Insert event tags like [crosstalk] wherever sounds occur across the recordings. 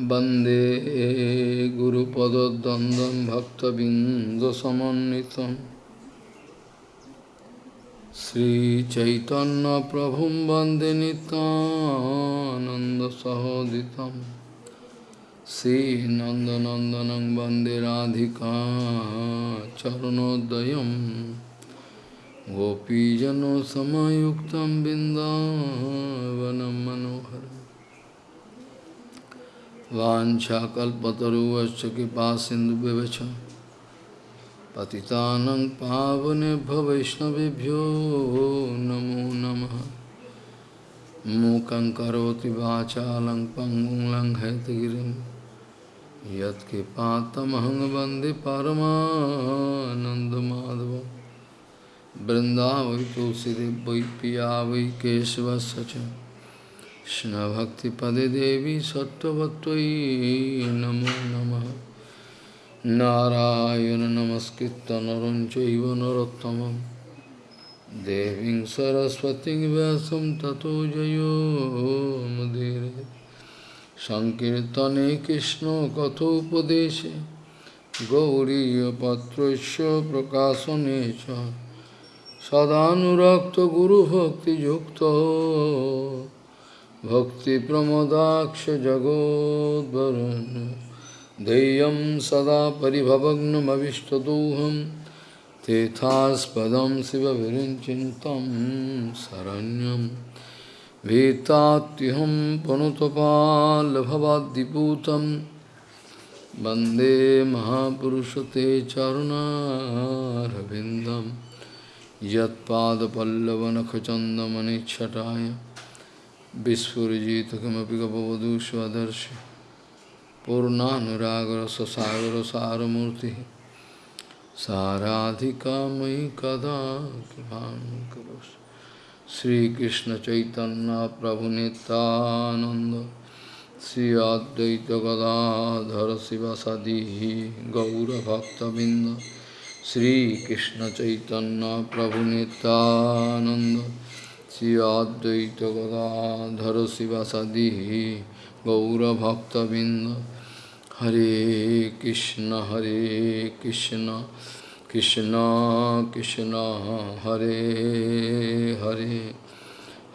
वन्दे गुरुपदद्वन्द्वं भक्तबिन्दसमन्वितं श्रीचैतन्यप्रभुं वन्दे नितानन्दसहोदितं श्रीनन्दनन्दनं वन्दे राधिका चरणोदयं गोपीजनसमयुक्तं बिन्दावनं मनोहरम् वाञ्छाकल्पतरुवश्च कृपा सिन्धुव्यवच पतितानं पावनेभ्यो वैष्णवेभ्यो नमो नमः। मूकं करोति वाचालं पङ्गुं लङ्घयतगिरिं यत्कृपातमहं वंदे परमानन्दमाधवं। बृन्दावै तुलसीदेव वै पिया Krishna Bhakti Pade Devi Sattvatvai Namo Namah Narayana Namaskritta Narancha Iva Narottamam Deving Saraswati Vyasam Tato Jayo Madhire Sankirtane Krishna Kathopadeshe Gauriya Patrasya Prakasanecha Sadhanurakta Guru Bhakti Yukta सदानुरक्तगुरुभक्तियुक्तो भक्तिप्रमोदाक्षजगोद्वरुन्। देयं सदा परिभवग्नमविष्टदोहं। तेथास्पदं शिवविरिञ्चिन्तं शरण्यं। भीतात्युहं पुनुतपाल्भवाद्दिपूतं वंदे महापुरुषते चरुणारविन्दं। यत्पादपल्लवनखचन्दमनिच्छटाय Vispurjita kimapi kapavadu svadarshi Purnanuragara sasagara saramurti Saradhika mai kada kripam karos Sri Krishna Chaitanya Prabhu Nityananda Sri Advaita Gadadhara Sivasadihi Gaura Bhakta Binda Sri Krishna Chaitanya Prabhu Nityananda Advaita Gadadhara Sivasadi Gaurabhaktavinda Hare Krishna Hare Krishna Krishna Krishna Hare Hare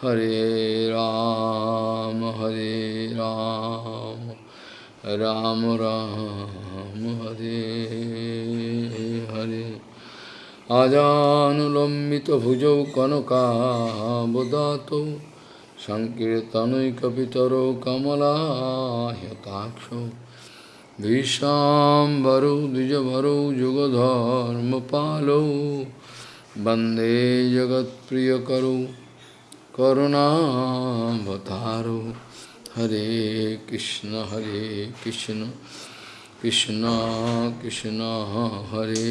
Hare Ram Hare Ram Ram Ram Hare Hare আজানুলম্বিতভুজৌ কনকাবদাতৌ সংকীর্তনৈকপিতরৌ কমলাহ্যতাক্ষৌ ভীষাম্বরৌ দ্বিজভরৌ যুগধর্মপালৌ বন্দে জগৎপ্রিয়করৌ করুণাবতারৌ হরে কৃষ্ণ হরে কৃষ্ণ। কৃষ্ণ কৃষ্ণ হরে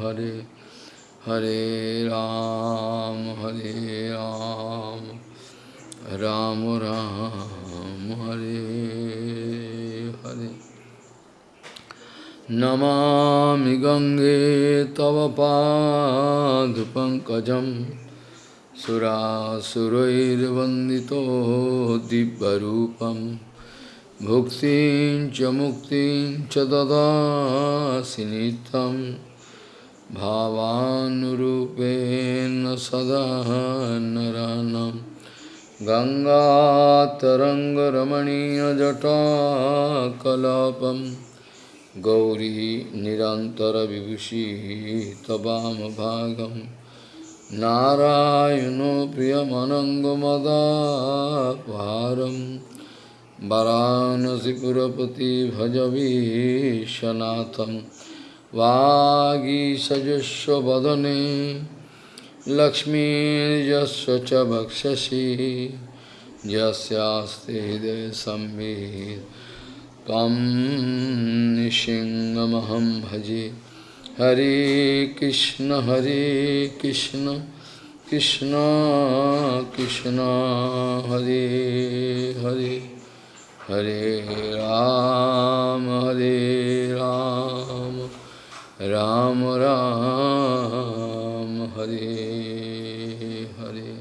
হরে হরে রাম হরে রাম রাম রাম হরে হরে নমামি গঙ্গে তব পাদপঙ্কজম সুরাসুরৈর্বন্দিতো দিব্যরূপম भुक्तिं च मुक्तिं च ददासि नित्यं भावानुरूपेण सदा नरानं गङ्गातरङ्गरमणीयजटाकलापं गौरी निरन्तरविभूषिः तवामभागं नारायणो वरानसीपुरपति भजवीशनाथम वागीसजस्व वदने लक्ष्मीजस्व च भक्षसी। जस्यास्ते हृदय संवीत भजे। हरे कृष्ण हरे Krishna Krishna Krishna, Hare Hare. Hare Ram, Hare Ram, Ram Ram, Hare Hare.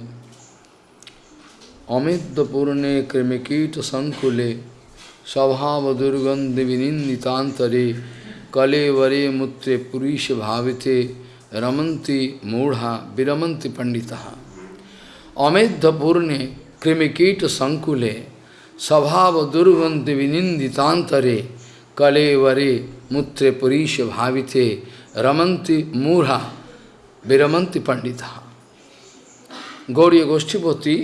Amidapurne krimikita sankule, Sabhava durgandhi vininditantare, Kalevare mutre purisha bhavite, Ramanti mudha viramanti panditaha. Amidapurne krimikita sankule, स्वभाव दुर्गंत विनिंदितांतरे कले वरे मूत्रे पुरीश भावितें रमंति मूढ़ा विरमंति पंडिता। गौरी गोष्ठीपति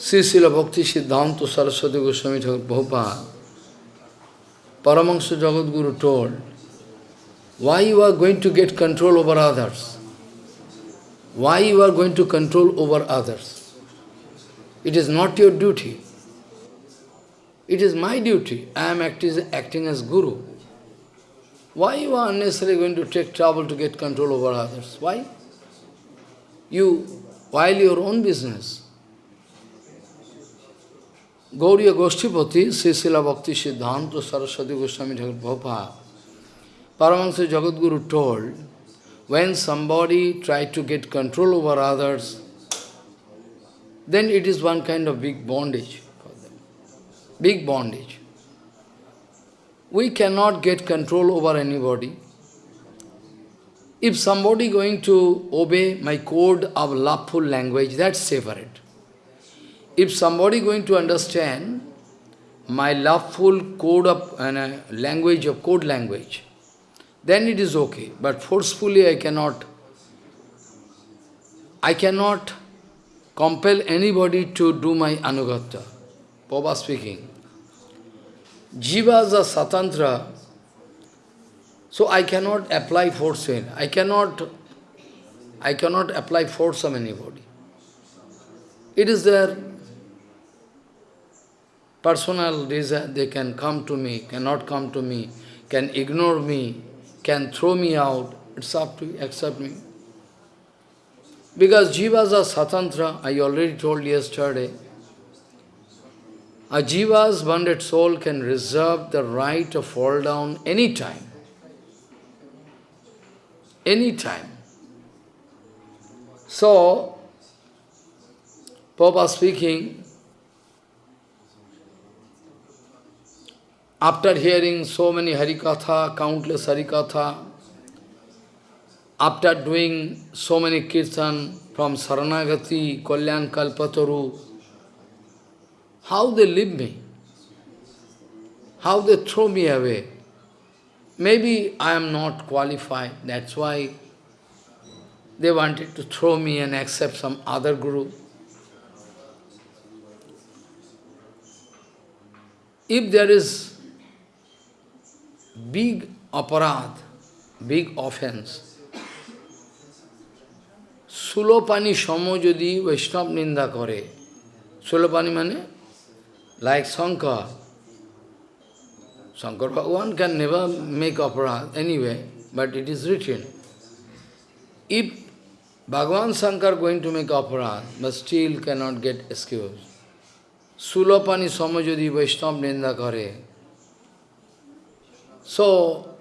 श्री शिल भक्ति सिद्धांत सरस्वती गोस्वामी ठाकुर भोपाल परमंश Jagadguru told why you are going to get control over others why you are going to control over others it is not your duty It is my duty. I am acting, acting as Guru. Why you are unnecessarily going to take trouble to get control over others? Why? You, while your own business. Gauriya Goshtipati, Srisila Bhakti Siddhanta Saraswati Goswami Thakur Prabhupada, Paramahansa Jagadguru told, when somebody tried to get control over others, then it is one kind of big bondage. Big bondage. We cannot get control over anybody. If somebody going to obey my code of loveful language, that's separate. If somebody going to understand my loveful code of uh, language of code language, then it is okay. But forcefully I cannot, I cannot compel anybody to do my anugata. Papa speaking. Jivas are satantra, so I cannot apply force in. I cannot, I cannot apply force on anybody. It is their personal desire, they can come to me, cannot come to me, can ignore me, can throw me out, it's up to you, accept me. Because jivas are satantra, I already told yesterday, a jiva's bonded soul can reserve the right to fall down any time. Any time. So, Papa speaking, After hearing so many Harikatha, countless Harikatha, after doing so many kirtan from Saranagati, Kalyan Kalpataru, how they leave me, how they throw me away. Maybe I am not qualified, that's why they wanted to throw me and accept some other guru. If there is big aparad, big offense. Sulopani Shamo যদি Vaishnava নিন্দা করে Sulopani মানে like Shankar. Shankar Bhagavan can never make opera anyway, but it is written. If Bhagavan Shankar going to make opera, but still cannot get excuse. Sulapani Samajodi Vaishnav Nenda Kare. So,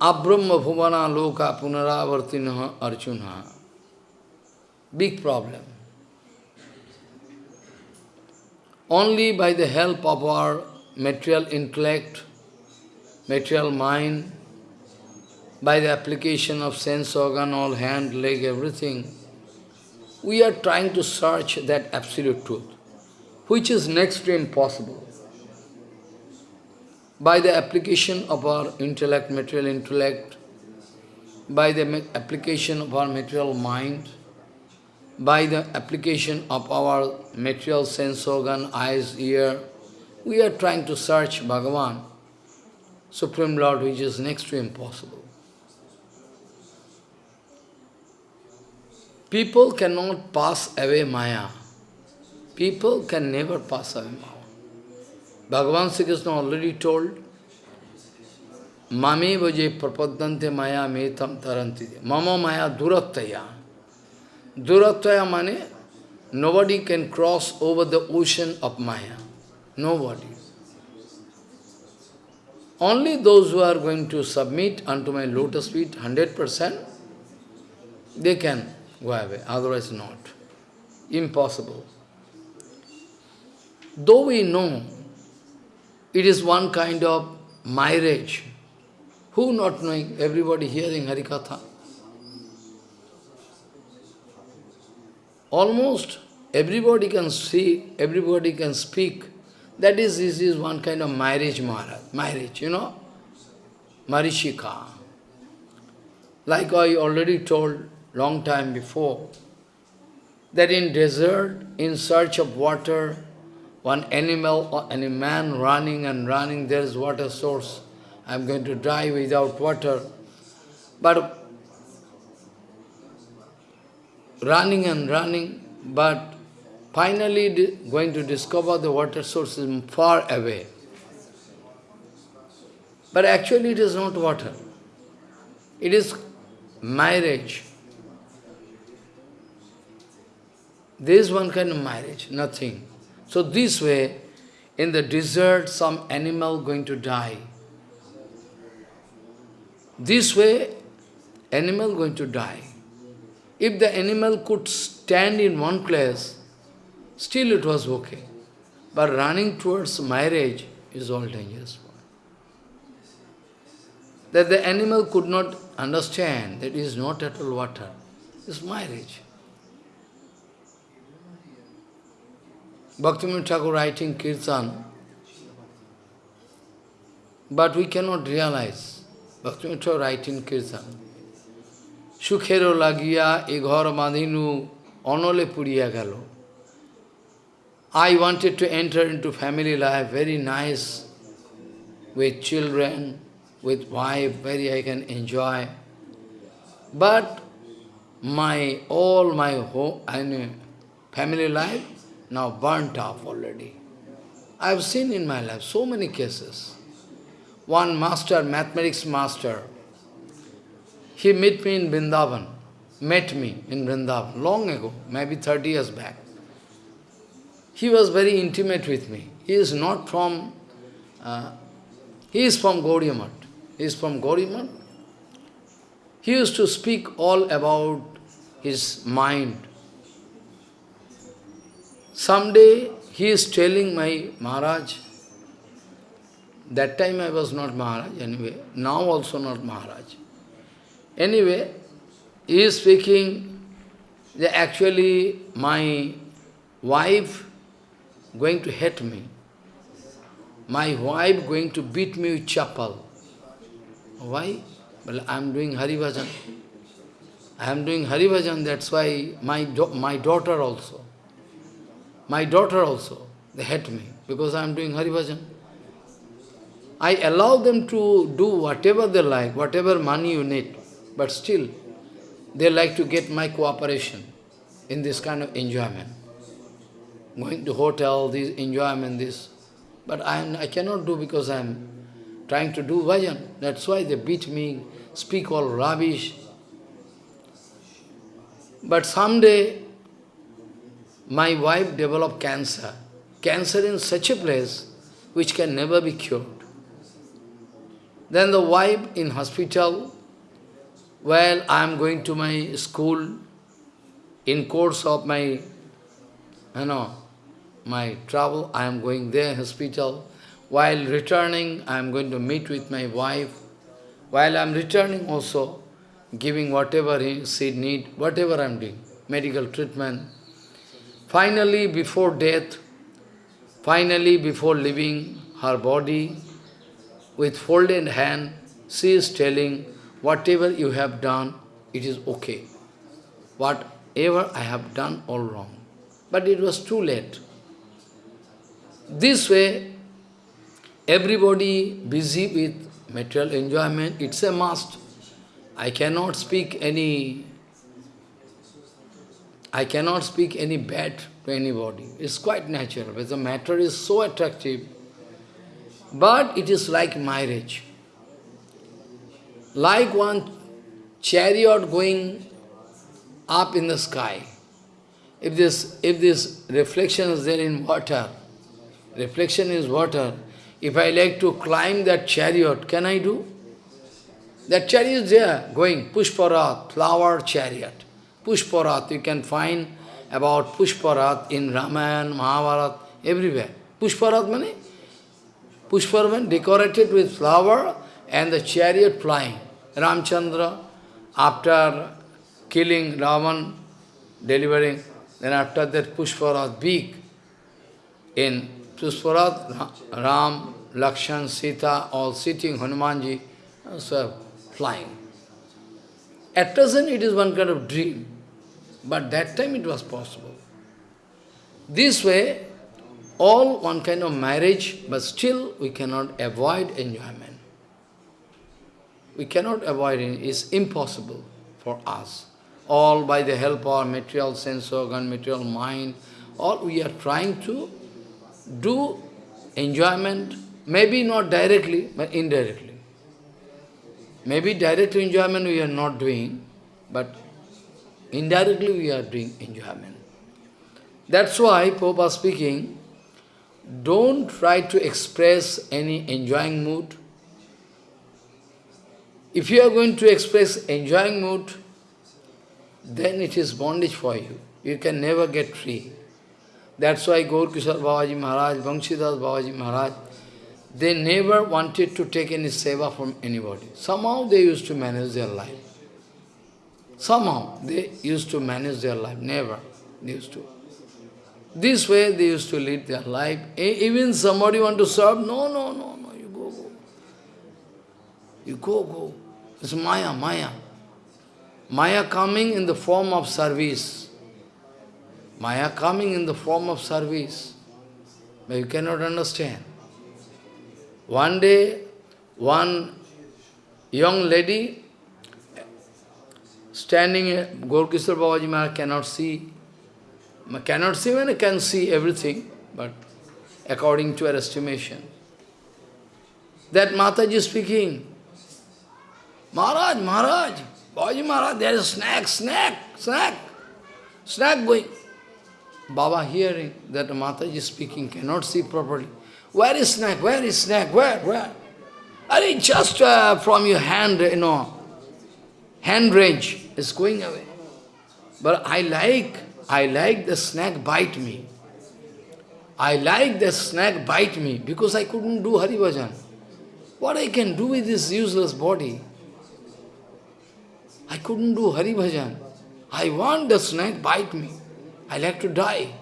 Abrahma Bhuvana Loka Punaravartina Arjuna. Big problem. Only by the help of our material intellect, material mind, by the application of sense organ, all hand, leg, everything, we are trying to search that absolute truth, which is next to impossible. By the application of our intellect, material intellect, by the application of our material mind, by the application of our material sense organ, eyes, ear, we are trying to search Bhagavan, Supreme Lord, which is next to impossible. People cannot pass away Maya. People can never pass away Maya. Bhagavan Sri Krishna already told, Mame vaje prapadante maya metam taranti. Mama maya durattaya. Durattaya mane, nobody can cross over the ocean of maya. Nobody. Only those who are going to submit unto my lotus feet 100%, they can go away, otherwise not. Impossible. though we know it is one kind of marriage, who not knowing, everybody hearing Harikatha? Almost everybody can see, everybody can speak. That is, this is one kind of marriage, marriage, you know, Marishika. Like I already told long time before, that in desert, in search of water, one animal or any man running and running, there is water source. I am going to die without water. But running and running, but finally going to discover the water source is far away. But actually it is not water. It is marriage. There is one kind of marriage, nothing. So this way, in the desert, some animal going to die. This way, animal going to die. If the animal could stand in one place, still it was okay. But running towards marriage is all dangerous. That the animal could not understand that is not at all water. It's marriage. Bhaktivinoda Thakur writing Kirtan, but we cannot realize. Bhaktivinoda Thakur writing Kirtan. সুখেরও লাগিয়া এ ঘর বাঁধিনু অনলে পুড়িয়া গেল I wanted to enter into family life, very nice, with children, with wife, very I can enjoy. But my, all my home, I mean, family life now burnt off already. I have seen in my life so many cases. One master, mathematics master, he met me in Vrindavan, met me in Vrindavan long ago, maybe 30 years back. He was very intimate with me. He is not from, uh, he is from Gaudiya He is from Gaudiya He used to speak all about his mind. Someday he is telling my Maharaj, that time I was not Maharaj anyway, now also not Maharaj. Anyway, he is speaking that actually my wife going to hate me. My wife going to beat me with chapel. Why? Well, I am doing Hari Bhajan. I am doing Hari Bhajan, that's why my, my daughter also. My daughter also, they hate me because I am doing Hari Bhajan. I allow them to do whatever they like, whatever money you need. But still, they like to get my cooperation in this kind of enjoyment. Going to hotel, this enjoyment, this. But I, I cannot do because I am trying to do bhajan. That's why they beat me, speak all rubbish. But someday, my wife developed cancer. Cancer in such a place which can never be cured. Then the wife in hospital, well, I am going to my school in course of my, you know, my travel, I am going there, hospital. While returning, I am going to meet with my wife. While I am returning also, giving whatever he, she need, whatever I am doing, medical treatment. Finally, before death, finally, before leaving her body, with folded hand, she is telling, whatever you have done, it is okay. Whatever I have done, all wrong. But it was too late. This way, everybody busy with material enjoyment, it's a must. I cannot speak any I cannot speak any bad to anybody. It's quite natural, but the matter is so attractive. But it is like marriage like one chariot going up in the sky. If this, if this reflection is there in water, reflection is water, if I like to climb that chariot, can I do? That chariot is there, going, Pushparat, flower chariot. Pushparat, you can find about Pushparat in Ramayana, Mahabharata, everywhere. Pushparat means Pushparat decorated with flower and the chariot flying. Ramchandra, after killing Ravan, delivering, then after that Pushparat big. In Pushparat, Ram, Lakshan, Sita, all sitting, Hanumanji, uh, so flying. At present it is one kind of dream, but that time it was possible. This way, all one kind of marriage, but still we cannot avoid enjoyment. We cannot avoid it, it's impossible for us. All by the help of our material sense organ, material mind, all we are trying to do enjoyment, maybe not directly, but indirectly. Maybe direct enjoyment we are not doing, but indirectly we are doing enjoyment. That's why Pope speaking, don't try to express any enjoying mood. If you are going to express enjoying mood, then it is bondage for you. You can never get free. That's why Gaur Kishore Babaji Maharaj, Banshidas Babaji Maharaj, they never wanted to take any seva from anybody. Somehow they used to manage their life. Somehow they used to manage their life. Never. Used to. This way they used to lead their life. Even somebody want to serve, no, no, no, no, you go, go. You go, go. It's Maya, Maya. Maya coming in the form of service. Maya coming in the form of service. But you cannot understand. One day, one young lady standing, Gaur Kishore Babaji Maharaj cannot see cannot see when I can see everything, but according to her estimation. That Mataji speaking, Maharaj, Maharaj, Babaji Maharaj, there is snack, snack, snack, snack going. Baba hearing that Mataji speaking, cannot see properly. Where is snack? Where is snack? Where? Where? Are it just uh, from your hand, you know, hand range is going away. But I like I like the snake bite me. I like the snake bite me because I couldn't do Hari Bhajan. What I can do with this useless body? I couldn't do Hari Bhajan. I want the snake bite me. I like to die.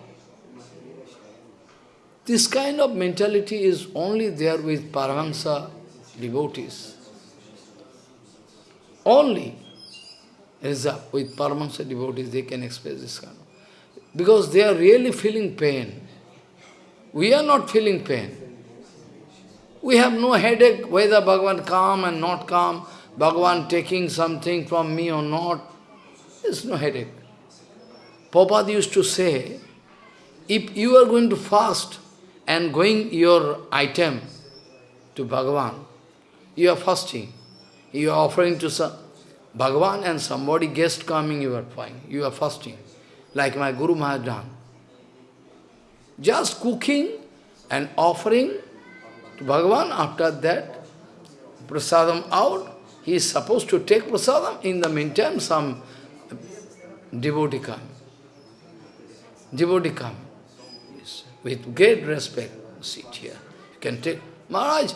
This kind of mentality is only there with Paramahansa devotees. Only with Paramahansa devotees they can express this kind of because they are really feeling pain. We are not feeling pain. We have no headache whether Bhagavan come and not calm, Bhagavan taking something from me or not. There's no headache. Prabhupada used to say, if you are going to fast and going your item to Bhagavan, you are fasting, you are offering to some, Bhagavan and somebody guest coming, you are fine, you are fasting like my Guru Maharaj done. Just cooking and offering to Bhagavan, after that, prasadam out, he is supposed to take prasadam, in the meantime some devotee come. Devotee come. With great respect, sit here. You can take, Maharaj,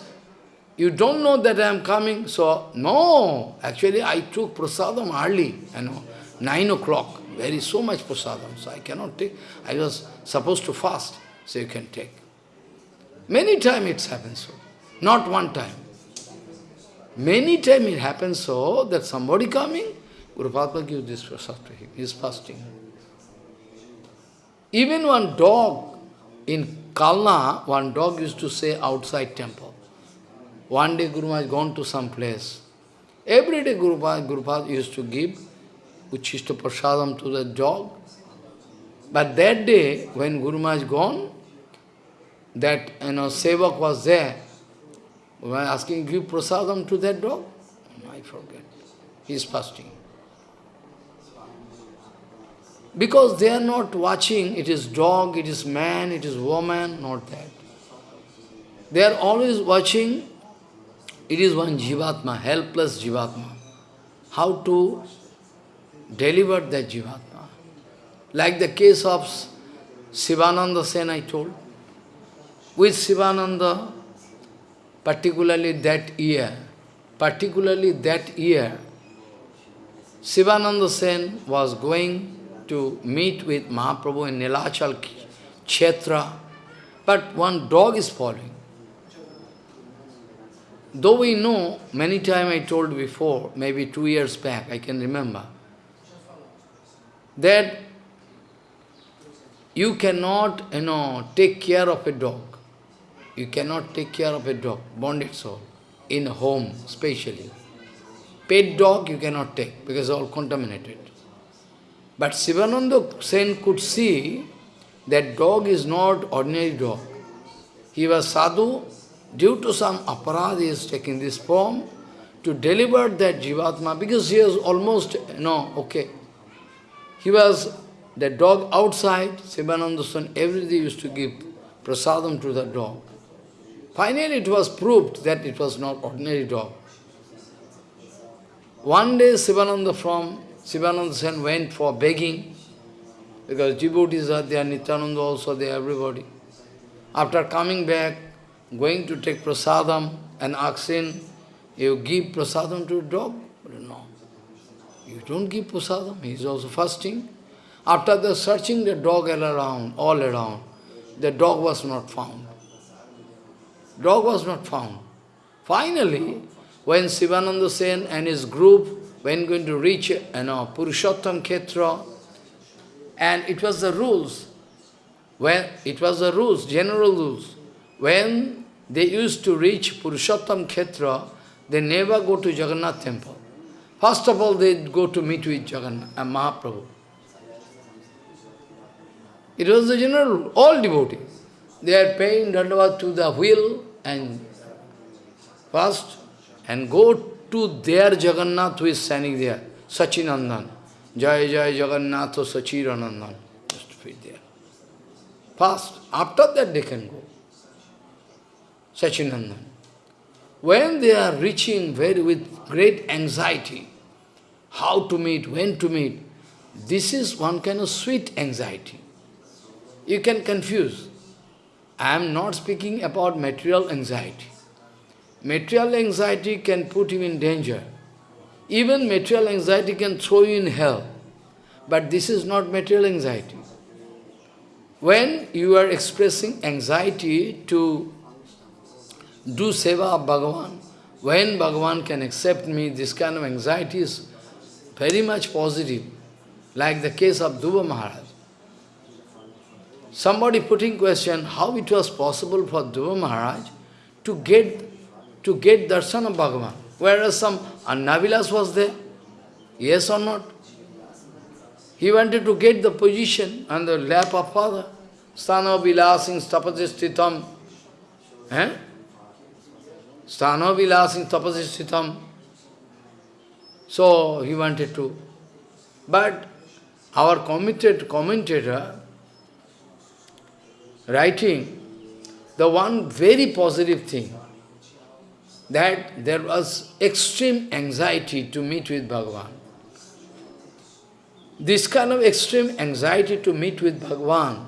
you don't know that I am coming, so, no, actually I took prasadam early, you know, nine o'clock very so much prasadam, so I cannot take. I was supposed to fast, so you can take. Many times it happens so, not one time. Many times it happens so that somebody coming, Guru gives this prasad to him, he is fasting. Even one dog in Kalna, one dog used to say outside temple. One day Guru has gone to some place. Every day Guru Guru used to give Uchishta Prasadam to the dog. But that day, when Guru Maharaj gone, that you know, Sevak was there, when asking, give prasadam to that dog? I forget. He is fasting. Because they are not watching, it is dog, it is man, it is woman, not that. They are always watching, it is one jivatma, helpless jivatma. How to deliver that Jivatma. Like the case of Sivananda Sen I told. with Sivananda, particularly that year, particularly that year, Sivananda Sen was going to meet with Mahaprabhu in Nilachal Kshetra, but one dog is following. Though we know, many times I told before, maybe two years back, I can remember, that you cannot, you know, take care of a dog. You cannot take care of a dog, bonded soul, in home, especially. Pet dog you cannot take, because all contaminated. But Sivananda Sen could see that dog is not ordinary dog. He was sadhu, due to some aparad he is taking this form to deliver that jivatma, because he was almost, no, okay. He was the dog outside, Sivananda Sen every day used to give prasadam to the dog. Finally it was proved that it was not ordinary dog. One day Sivananda from Sivananda Sen went for begging, because devotees are there, Nityananda also there, everybody. After coming back, going to take prasadam and asking, you give prasadam to dog? No. You don't give prasadam, he is also fasting. After the searching the dog all around, all around, the dog was not found. Dog was not found. Finally, when Sivananda Sen and his group when going to reach you know, Purushottam Khetra, and it was the rules, when it was the rules, general rules, when they used to reach Purushottam Khetra, they never go to Jagannath temple. First of all, they go to meet with Jagannath uh, Mahaprabhu. It was the general rule, all devotees. They are paying dandavat to the wheel and first and go to their Jagannath who is standing there, Sachinandan. Jai Jai Jagannath Sachiranandan. Just be there. First, after that they can go. Sachinandan. When they are reaching very with great anxiety, how to meet, when to meet, this is one kind of sweet anxiety. You can confuse. I am not speaking about material anxiety. Material anxiety can put you in danger. Even material anxiety can throw you in hell. But this is not material anxiety. When you are expressing anxiety to do seva of Bhagavan, when Bhagavan can accept me, this kind of anxiety is very much positive, like the case of Dhruva Maharaj. Somebody putting question how it was possible for Dhruva Maharaj to get to get darshan of Bhagavan, whereas some Annavilas was there. Yes or not? He wanted to get the position on the lap of father. Sthana vilasing stapasistitam. Eh? Sthana vilasing stapasistitam. So he wanted to. But our committed commentator writing the one very positive thing, that there was extreme anxiety to meet with Bhagavan. This kind of extreme anxiety to meet with Bhagavan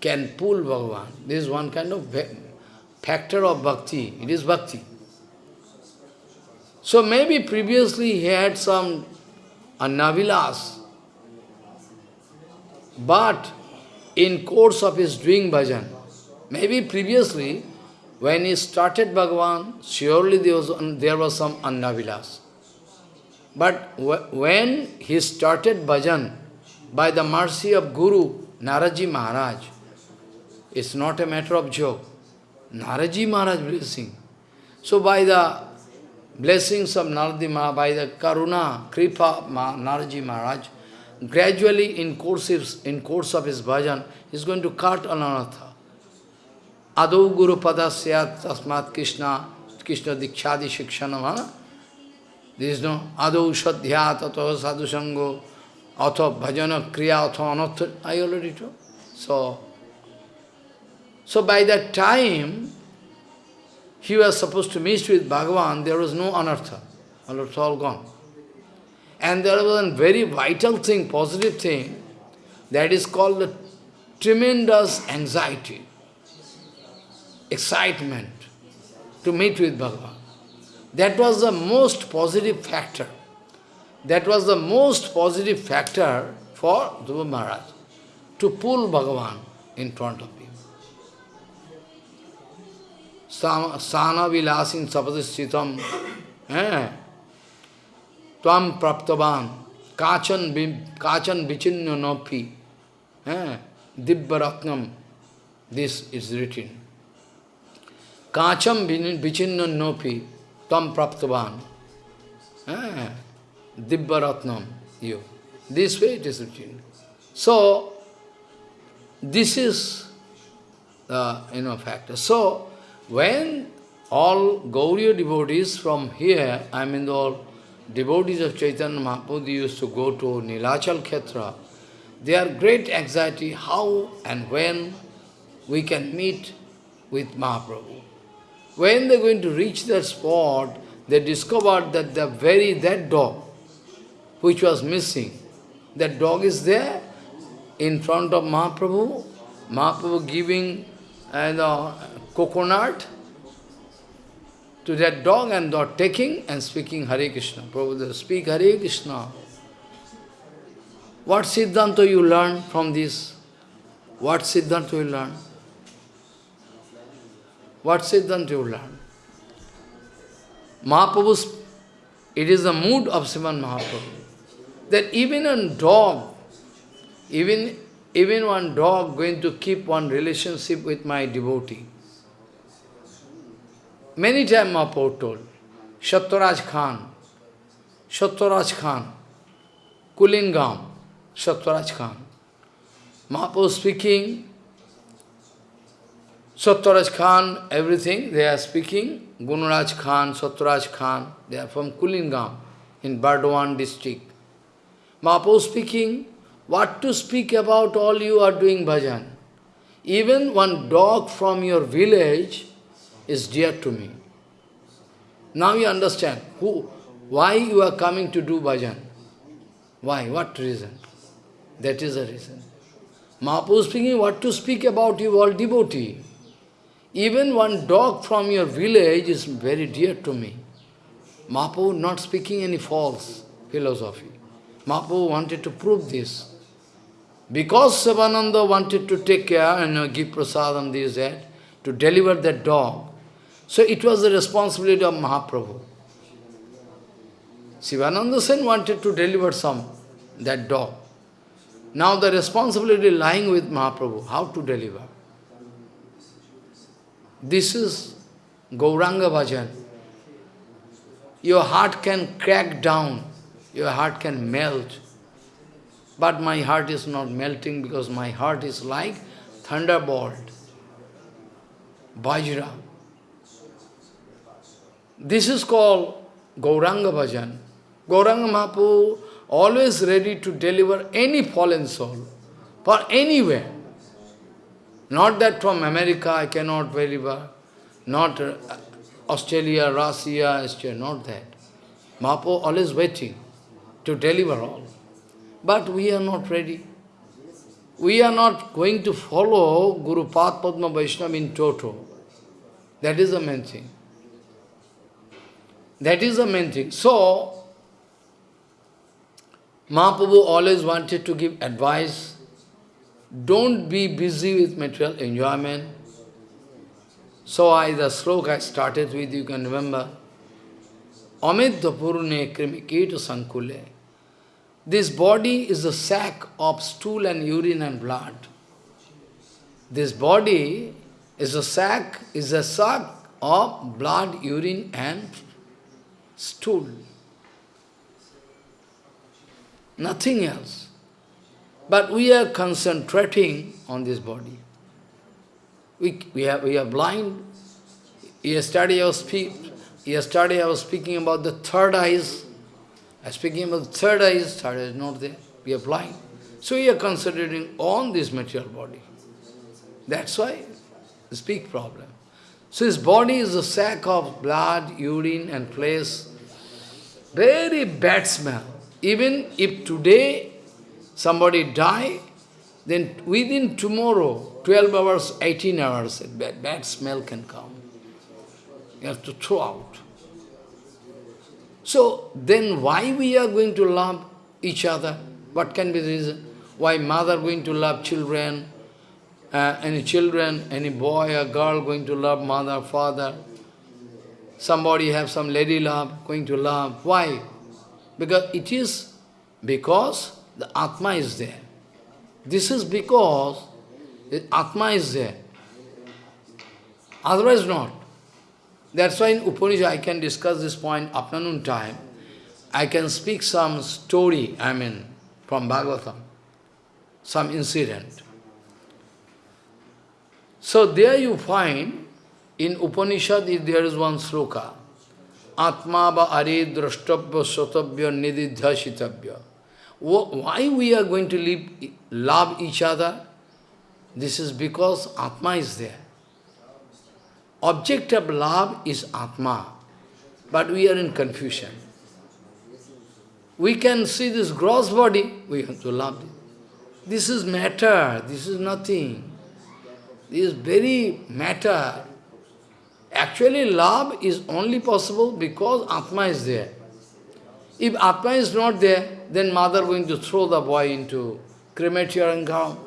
can pull Bhagavan. This is one kind of factor of bhakti. It is bhakti. So maybe previously he had some annavilas, but in course of his doing bhajan, maybe previously when he started Bhagavan, surely there was, there was some annavilas. But when he started bhajan, by the mercy of Guru, Naraji Maharaj, it's not a matter of joke. Naraji Maharaj blessing. So by the blessings of Naradi Maharaj, by the Karuna, Kripa Naraji Maharaj, gradually in course, of, in course of his bhajan, he's going to cut ananatha. Adau Guru Padasya Tasmat Krishna, Krishna Dikshadi Shikshanam. There is no Adau Shadhya Tato Sadhu Sango, Atho Bhajana Kriya Atho Anartha. I already told. So, so by that time, he was supposed to meet with Bhagavan, there was no anartha. Anartha all gone. And there was a very vital thing, positive thing, that is called the tremendous anxiety. excitement to meet with Bhagavan. That was the most positive factor. That was the most positive factor for Dhruva Maharaj, to pull Bhagavan in front of him. Sana vilasin sapadischitam tvam praptavan kachan kachan vichinno nopi dibbaratnam this is written. Kacham vichinno nopi tam praptavan dibbaratnam you. This way it is written. So, this is the you know, factor. So, when all Gauriya devotees from here, I mean all devotees of Chaitanya Mahaprabhu used to go to Nilachal Khetra, they are great anxiety how and when we can meet with Mahaprabhu. When they are going to reach that spot, they discovered that the very that dog, which was missing, that dog is there in front of Mahaprabhu, Mahaprabhu giving uh, coconut to that dog and dog taking and speaking Hare Krishna. Prabhupada speak Hare Krishna. What Siddhanta you learn from this? What Siddhanta you learn? What Siddhanta you learn? Mahaprabhu's, it is the mood of Sriman Mahaprabhu that even a dog, even, even one dog going to keep one relationship with my devotee. Many times Mahaprabhu told, Shattaraj Khan, Shattaraj Khan, Kulingam, Shattaraj Khan. Mahaprabhu speaking, Sattaraj Khan, everything, they are speaking. Gunaraj Khan, Sattaraj Khan, they are from Kulingam in Burdwan district. Mahaprabhu speaking, what to speak about all you are doing bhajan. Even one dog from your village is dear to me. Now you understand who, why you are coming to do bhajan. Why? What reason? That is the reason. Mahaprabhu speaking, what to speak about you all devotee. Even one dog from your village is very dear to me. Mahaprabhu not speaking any false philosophy. Mahaprabhu wanted to prove this. Because Sivananda wanted to take care and give prasadam this, that, to deliver that dog, so it was the responsibility of Mahaprabhu. Sivananda Sen wanted to deliver some, that dog. Now the responsibility lying with Mahaprabhu, how to deliver. This is Gauranga Bhajan. Your heart can crack down your heart can melt. But my heart is not melting because my heart is like thunderbolt, Vajra. This is called Gauranga Bhajan. Gauranga Mahaprabhu always ready to deliver any fallen soul for anywhere. Not that from America I cannot deliver, not uh, Australia, Russia, Australia, not that. Mahaprabhu always waiting to deliver all. But we are not ready. We are not going to follow Guru Padma Vaishnava in toto. That is the main thing. That is the main thing. So, Mahaprabhu always wanted to give advice. Don't be busy with material enjoyment. So I, the sloka I started with, you can remember. Amidya Purne Krimikita Sankule. This body is a sack of stool and urine and blood. This body is a sack, is a sack of blood, urine and stool. Nothing else. But we are concentrating on this body. We, we, are, we are blind. Yesterday I was speak, Yesterday I was speaking about the third eyes. I was speaking about the third eyes, third eye is not there. We are blind. So we are concentrating on this material body. That's why the big problem. So his body is a sack of blood, urine and flesh. Very bad smell. Even if today somebody die, then within tomorrow, 12 hours, 18 hours, bad, bad smell can come. You have to throw out. So, then why we are going to love each other? What can be the reason? Why mother going to love children, uh, any children, any boy or girl going to love mother, father, somebody have some lady love, going to love. Why? Because it is because the Atma is there. This is because the Atma is there. Otherwise not. That's why in Upanishad I can discuss this point afternoon time. I can speak some story, I mean, from Bhagavatam, some incident. So there you find, in Upanishad there is one sloka, Atma ba are drashtabhya sotabhya nididhya Why we are going to live, love each other? This is because Atma is there. Object of love is Atma, but we are in confusion. We can see this gross body, we have to love it. This is matter, this is nothing. This is very matter. Actually, love is only possible because Atma is there. If Atma is not there, then mother going to throw the boy into crematorium ground.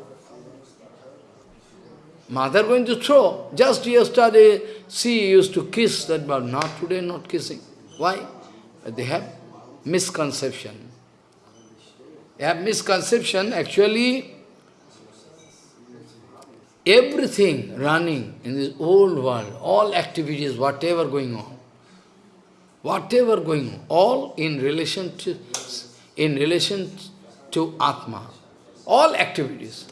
Mother going to throw. Just yesterday, she used to kiss that but not today, not kissing. Why? They have misconception. They have misconception. Actually, everything running in this old world, all activities, whatever going on, whatever going on, all in relation to, in relation to Atma, all activities,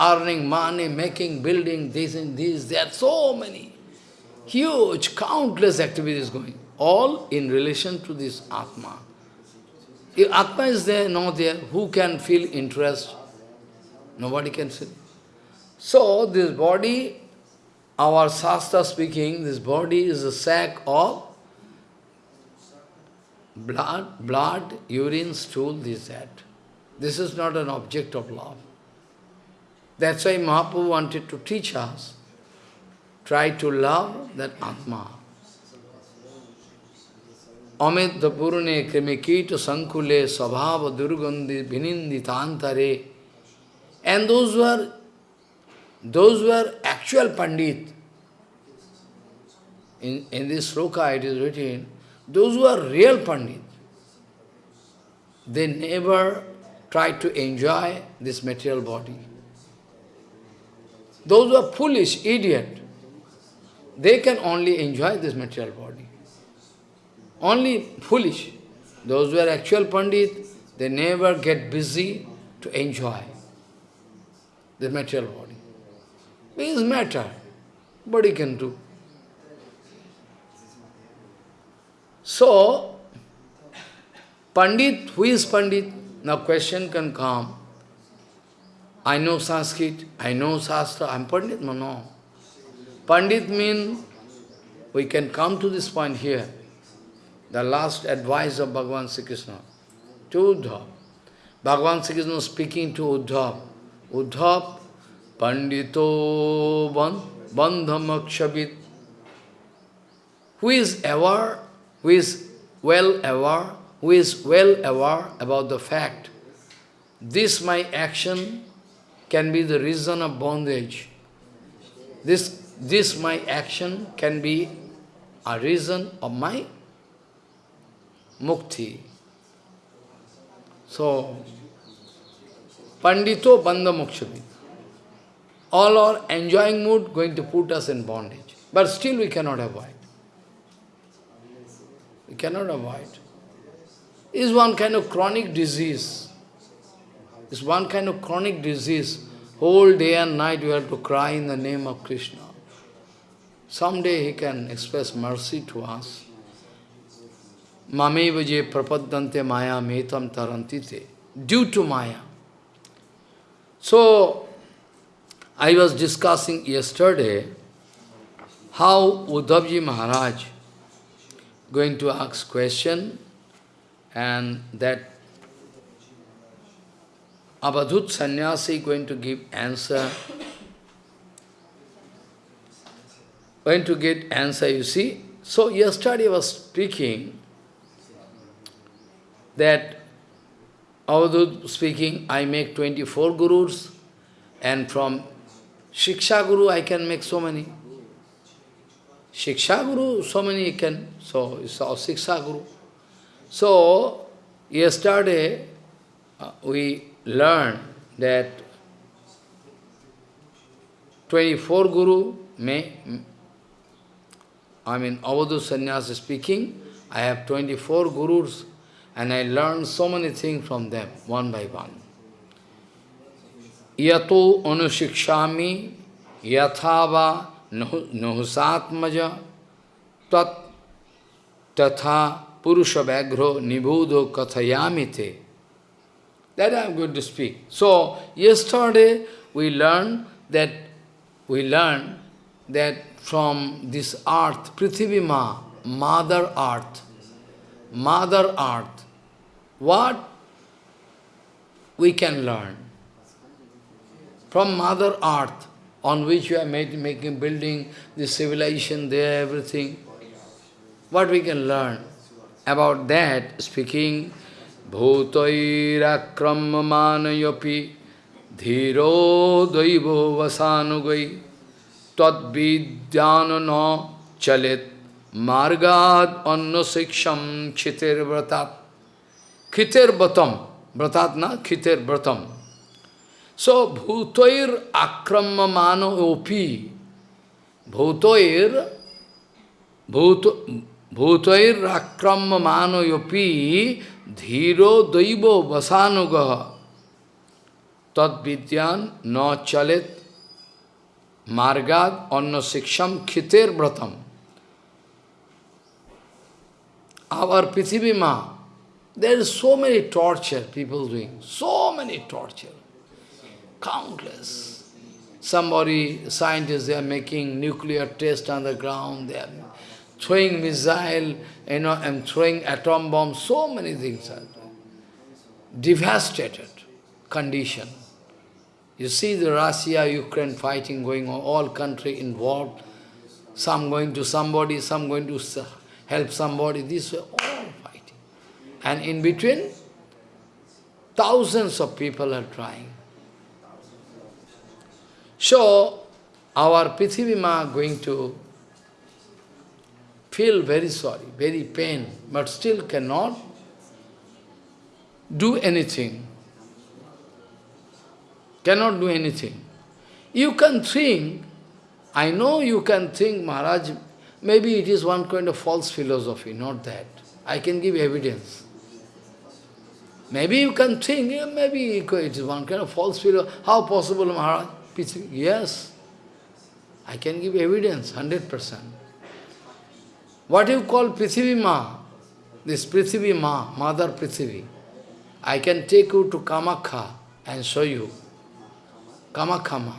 earning money, making, building, this and this, there are so many, huge, countless activities going, all in relation to this Atma. If Atma is there, not there, who can feel interest? Nobody can feel. So, this body, our Shastra speaking, this body is a sack of blood, blood, urine, stool, this, that. This is not an object of love. That's why Mahaprabhu wanted to teach us, try to love that Atma. Amit purune krimikita sankule svabhava durgandhi vininditantare. And those who are those were actual Pandit. In, in this sloka it is written, those who are real Pandit, they never try to enjoy this material body. Those who are foolish, idiot, they can only enjoy this material body. Only foolish. Those who are actual Pandit, they never get busy to enjoy the material body is matter. He can do? So, Pandit, who is Pandit? Now question can come. I know Sanskrit, I know Shastra, I am Pandit? No, no. Pandit means, we can come to this point here, the last advice of Bhagavan Sri Krishna to Uddhav. Bhagavan Sri Krishna speaking to Uddhav. Uddhav, Pandito Bandhamakshabit, who is aware, who is well aware, who is well aware about the fact, this my action can be the reason of bondage. This, this my action can be a reason of my mukti. So, Pandito Bandha all our enjoying mood going to put us in bondage. But still we cannot avoid. We cannot avoid. Is one kind of chronic disease. It's one kind of chronic disease. Whole day and night we have to cry in the name of Krishna. Someday he can express mercy to us. Mame vaje prapadante maya metam tarantite. Due to maya. So, I was discussing yesterday how Uddhavji Maharaj going to ask question and that Abadhut sannyasi going to give answer. Going to get answer, you see. So yesterday I was speaking that Avadhut speaking, I make 24 gurus, and from Shiksha Guru I can make so many. Shiksha Guru, so many can, so it's all Shiksha Guru. So, yesterday uh, we learned that 24 Guru may, I mean, Avadhu Sannyasa speaking, I have 24 Gurus and I learned so many things from them, one by one. Yato anushiksami yathava nahusatmaja tat tatha purusha vagro nibudo kathayamite. That I am going to speak. So, yesterday we learned that we learned that from this earth, Prithivima, Mother Earth, Mother Earth, what we can learn? From Mother Earth, on which we are made, making, building the civilization there, everything. What we can learn? About that, speaking, Bhutairakrammanayapi dhiro daivo vasanugai tad vidyanana chalet margad anna siksham chitir vratat Khiter Batam, Bratat na, Khiter Bratam. So, Bhutoir Akramamano Opi, Bhutoir, Bhutoir Akramamano Yopi, Dhiro Daibo Vasanugaha, Tat Vidyan No Chalet, Margad Anna Siksham Khiter Bratam. Our Prithivima, There is so many torture people doing, so many torture, countless. Somebody, scientists, they are making nuclear test on the ground, they are throwing missile, you know, and throwing atom bomb, so many things are devastated condition. You see the Russia-Ukraine fighting going on, all country involved, some going to somebody, some going to help somebody, this way, all fighting. and in between, thousands of people are trying. So, our Prithivima going to feel very sorry, very pain, but still cannot do anything. Cannot do anything. You can think, I know you can think, Maharaj, maybe it is one kind of false philosophy, not that. I can give evidence. Maybe you can think, yeah, maybe it is one kind of false philosophy. How possible, Maharaj? Yes, I can give evidence, 100%. What you call Prithivi Ma, this Prithivi Ma, Mother Prithivi, I can take you to Kamakhya and show you. Kamakhama.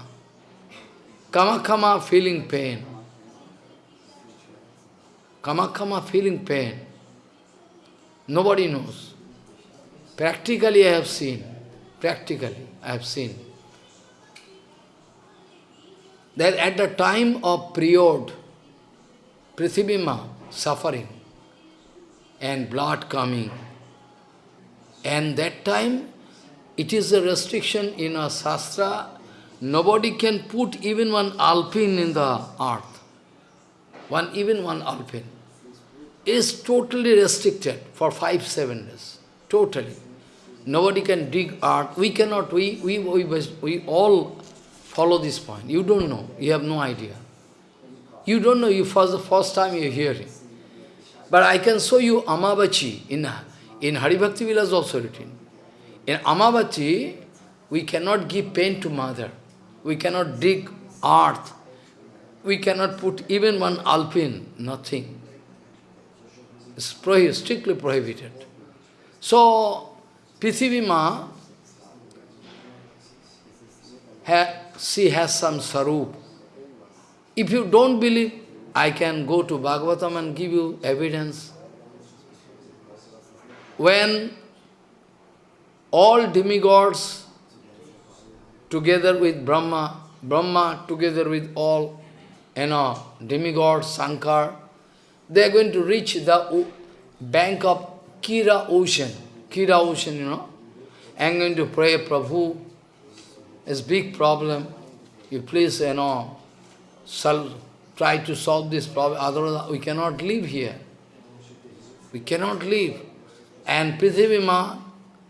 Kamakhama feeling pain. Kamakhama feeling pain. Nobody knows. Practically I have seen, practically I have seen, that at the time of period, Prithibima suffering and blood coming, and that time it is a restriction in a sastra, nobody can put even one alpine in the earth, one even one alpine is totally restricted for five, seven days, totally. Nobody can dig earth. We cannot, we, we, we, we all follow this point. You don't know. You have no idea. You don't know. You for the first time you are hearing. But I can show you Ambubachi in, in Haribhakti Vilas also written. In Ambubachi, we cannot give pain to mother. We cannot dig earth. We cannot put even one alpine, nothing. It's strictly prohibited. So, Prithivima, she has some sarup. If you don't believe, I can go to Bhagavatam and give you evidence. When all demigods together with Brahma, Brahma together with all, you know, demigods, Sankar, they are going to reach the bank of Kira ocean. Kira ocean, you know. Am going to pray, Prabhu, it's big problem. You please, you know, try to solve this problem, otherwise we cannot live here. We cannot live. And Prithivima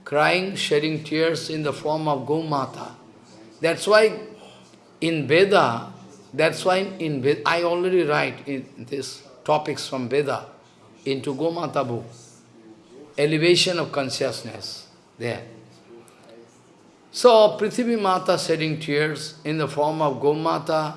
crying, shedding tears in the form of Gomata. That's why in Veda, that's why in Veda, I already write in this topics from Veda into Gomata book. Elevation of consciousness there. So Prithivi Mata shedding tears in the form of Gomata,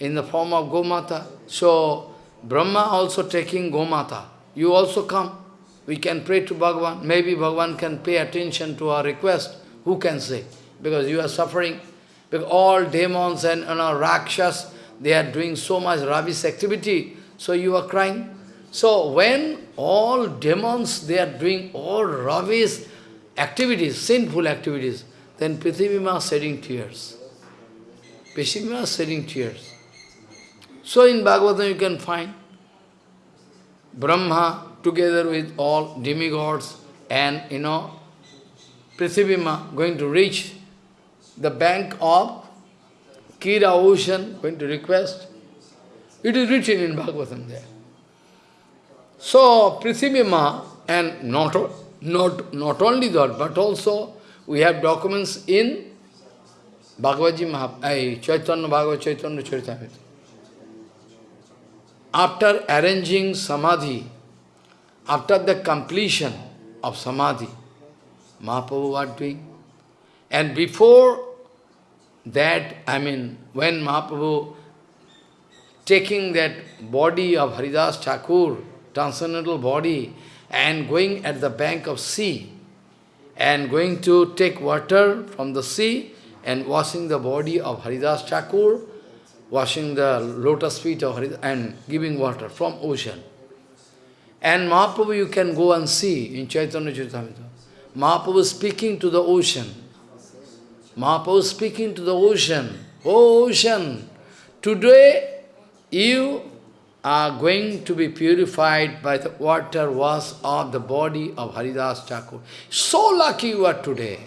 in the form of Gomata. So Brahma also taking Gomata. You also come. We can pray to Bhagavan. Maybe Bhagavan can pay attention to our request. Who can say? Because you are suffering. Because all demons and you know, Rakshas, they are doing so much rubbish activity. So you are crying. So when all demons, they are doing all rubbish activities, sinful activities, then Prithivima shedding tears. Prithivima shedding tears. So in Bhagavatam you can find Brahma together with all demigods and, you know, Prithivima going to reach the bank of Kira ocean, going to request. It is written in Bhagavatam there. So, Prithivima, and not, not, not only that, but also we have documents in Bhagavad Gita, uh, Chaitanya Bhagavad Chaitanya Charitamrita. After arranging Samadhi, after the completion of Samadhi, Mahaprabhu was doing. And before that, I mean, when Mahaprabhu taking that body of Haridas Thakur, transcendental body, and going at the bank of sea, and going to take water from the sea, and washing the body of Haridas Thakur, washing the lotus feet of Haridas, and giving water from ocean. And Mahaprabhu you can go and see in Chaitanya Charitamrita. Mahaprabhu speaking to the ocean. Mahaprabhu speaking to the ocean. Oh ocean, today you are going to be purified by the water wash of the body of Haridas Thakur. So lucky you are today.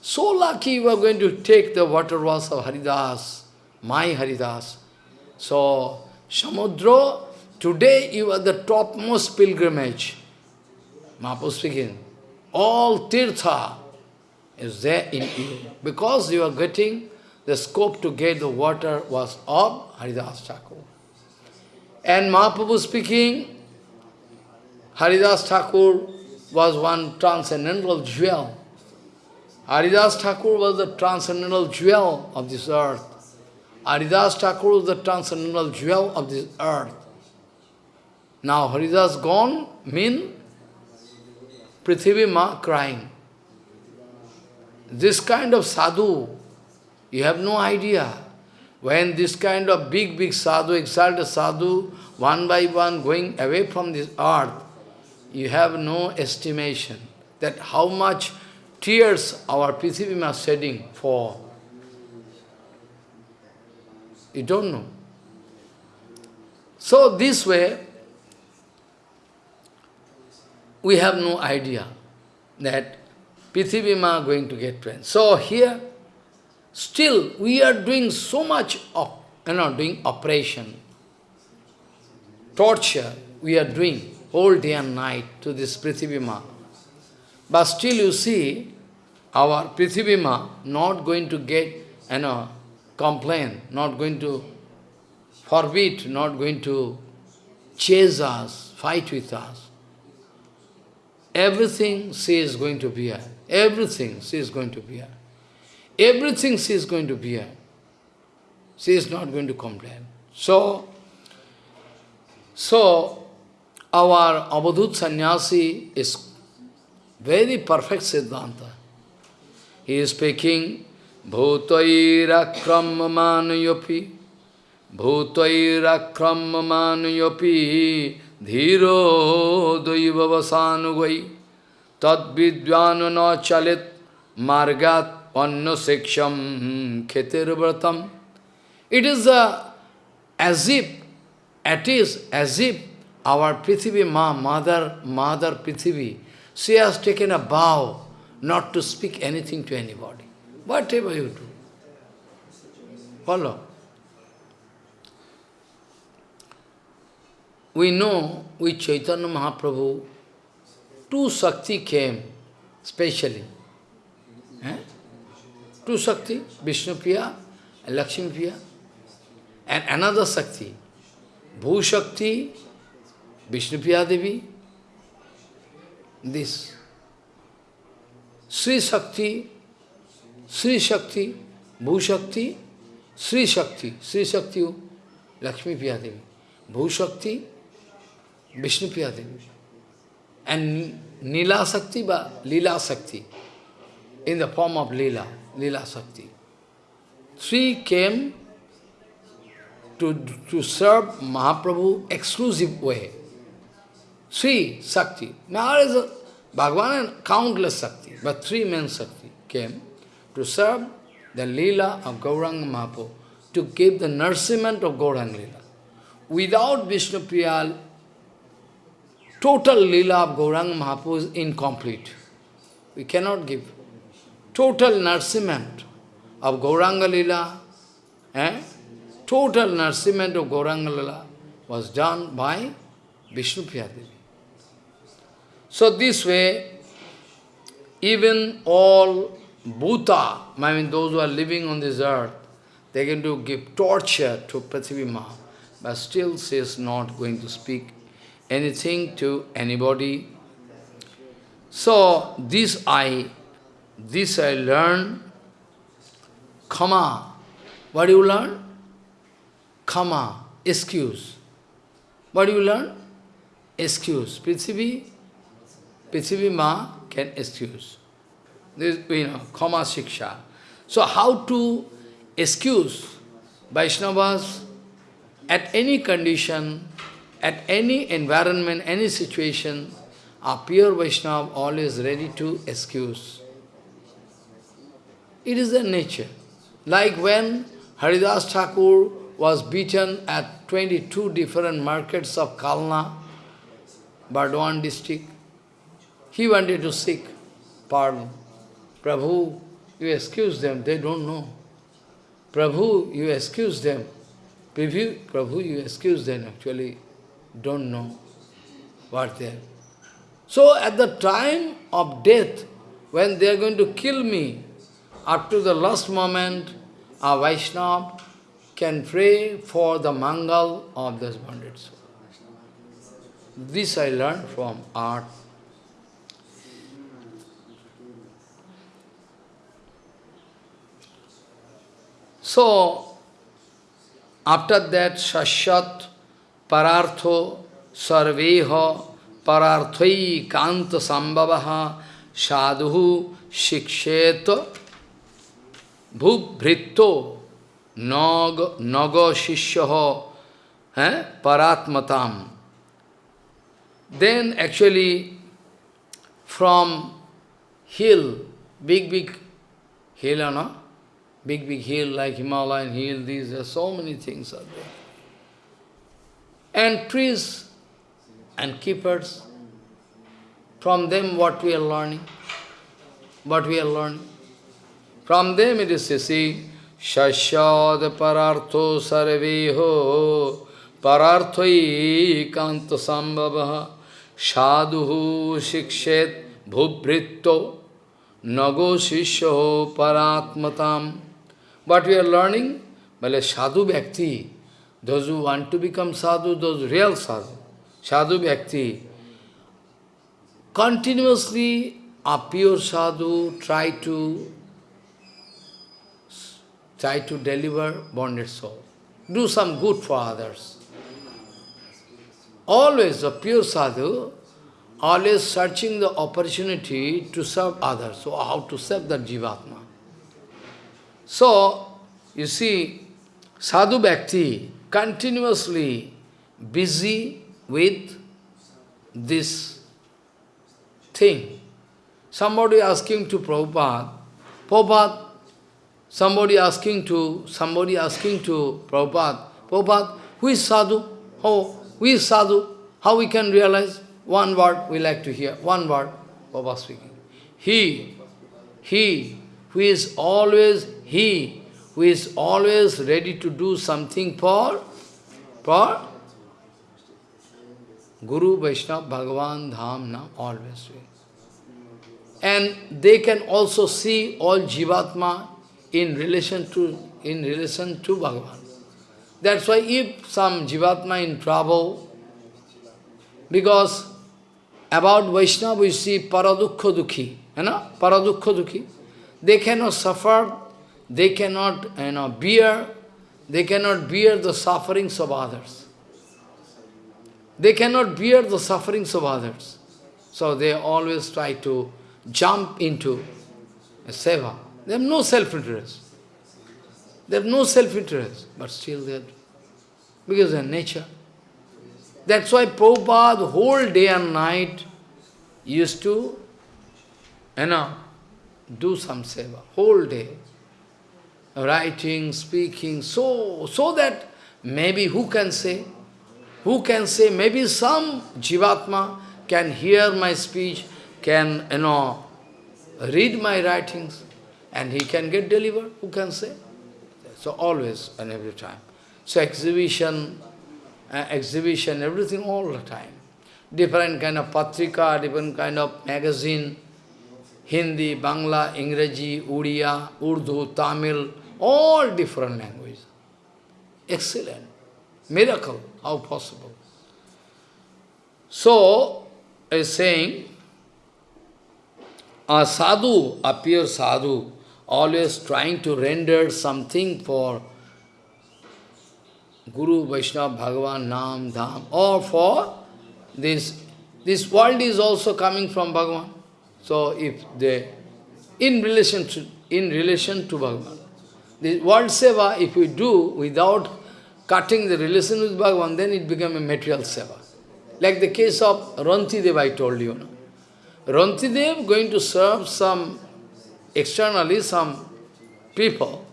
So lucky you are going to take the water wash of Haridas, my Haridas. So, Samudra Today you are the topmost pilgrimage. Mahaprabhu speaking. All tirtha is there in you. Because you are getting the scope to get the water was of Haridas Thakur. And Mahaprabhu speaking, Haridas Thakur was one transcendental jewel. Haridas Thakur was the transcendental jewel of this earth. Haridas Thakur was the transcendental jewel of this earth. Now Haridas gone mean Prithivi Ma crying. This kind of sadhu, you have no idea. When this kind of big, big sadhu, exalted sadhu, one by one going away from this earth, you have no estimation that how much tears our Prithivi are shedding for. You don't know. So this way, we have no idea that Prithivima going to get trained. So here, still we are doing so much of, you know, doing operation, torture we are doing whole day and night to this Prithivima. But still you see, our Prithivima not going to get, you know, complain, not going to forbid, not going to chase us, fight with us. Everything she is going to bear. Everything she is going to bear. Everything she is going to bear. She is not going to complain. So, so our Avadhut sannyasi is very perfect Siddhanta. He is speaking Bhutairakramamanyopi Bhutairakramamanyopi Dhiro daivavasanugvai tad vidvanu na chalit margat panna seksham kheter vratam. It is uh, as if, it is as if our Prithivi Ma, mother, mother Prithivi, she has taken a vow not to speak anything to anybody. Whatever you do. Follow. We know with Chaitanya Mahaprabhu, two Shakti came, specially. Eh? Two Shakti, Vishnu Priya and Lakshmi Priya. And another Shakti, Bhu Shakti, Vishnu Priya Devi. This. Sri Shakti, Sri Shakti, Bhu Shakti, Sri Shakti, Sri Shakti, Lakshmi Priya Devi. Bhu Shakti, Vishnu Priya Devi. And Nila Sakti, but Lila Sakti, in the form of Lila, Lila Sakti. Three came to, to serve Mahaprabhu exclusive way. Three Sakti. Now there is a Bhagavan and countless Sakti, but three men Sakti came to serve the Leela of Gauranga Mahaprabhu, to give the nourishment of Gauranga Leela. Without Vishnu Priyal, total Leela of Gauranga Mahaprabhu is incomplete. We cannot give. Total nourishment of Gauranga Leela, eh? total nourishment of Gauranga Leela was done by Vishnu Priyadevi. So this way, even all Bhuta, I mean those who are living on this earth, they can do give torture to Prithvi but still she is not going to speak anything to anybody. So this I, this I learn, Kama. What do you learn? Kama, excuse. What do you learn? Excuse. Prithvi, Prithvi Ma can excuse. This, you know, Kama Shiksha. So how to excuse Vaishnavas at any condition, at any environment, any situation, a pure Vaishnava always ready to excuse. It is the nature. Like when Haridas Thakur was beaten at 22 different markets of Kalna, Burdwan district, he wanted to seek pardon. Prabhu, you excuse them, they don't know. Prabhu, you excuse them. Prabhu, Prabhu, you excuse them, actually don't know what they are. So at the time of death, when they are going to kill me, up to the last moment, a Vaishnava can pray for the mangal of this bonded soul. This I learned from art. So, after that, Shashat, Parartho, Sarveha, Pararthai, Kanta Sambhavaha, Sadhu, Shikshet, Bhubhrito, Nag, Naga Shishyaha, eh, Paratmatam. Then actually, from hill, big, big hill, no? Big, big hill like Himalayan hill, these are so many things are there. And trees and keepers, from them what we are learning, what we are learning. From them it is see, Shashad parartho sarveho pararthoi kanta sambhavaha sadhu shikshet bhubritto nago shishyo paratmatam What we are learning? Well, sadhu bhakti, those who want to become sadhu, those real sadhu, sadhu bhakti, continuously a pure sadhu try to try to deliver bonded soul. Do some good for others. Always a pure sadhu, always searching the opportunity to serve others. So how to serve the jivatma. So, you see, sadhu bhakti continuously busy with this thing. Somebody asking to Prabhupada, Prabhupada, somebody asking to, somebody asking to Prabhupada, Prabhupada, who is sadhu? How, who is sadhu? How we can realize? One word we like to hear, one word, Prabhupada speaking. He, he, who is always, he, who is always ready to do something for, for Guru, Vaishnava, Bhagavan, Dham, Nam, always. And they can also see all Jivatma in relation to in relation to Bhagavan. That's why if some Jivatma in trouble, because about Vaishnava we see Paradukha Dukhi, you know, Paradukha Dukhi. They cannot suffer, they cannot you know, bear, they cannot bear the sufferings of others. They cannot bear the sufferings of others. So they always try to jump into a seva. They have no self-interest. They have no self-interest, but still they are, because of nature. That's why Prabhupada whole day and night used to, you know, do some seva, whole day. Writing, speaking, so, so that maybe who can say, who can say, maybe some Jivatma can hear my speech, can, you know, read my writings, and he can get delivered, who can say? So always and every time. So exhibition, uh, exhibition, everything all the time. Different kind of patrika, different kind of magazine, Hindi, Bangla, Ingreji, Uriya, Urdu, Tamil, all different languages. Excellent. Miracle. How possible? So, is saying, a sadhu, a pure sadhu, always trying to render something for Guru, Vaishnava, Bhagavan, Nam, Dham, or for this. This world is also coming from Bhagavan. So if they, in relation to, in relation to Bhagavan, the world seva, if we do without cutting the relation with Bhagavan, then it becomes a material seva. Like the case of Rantidev, I told you. No? Rantidev going to serve some, externally some people,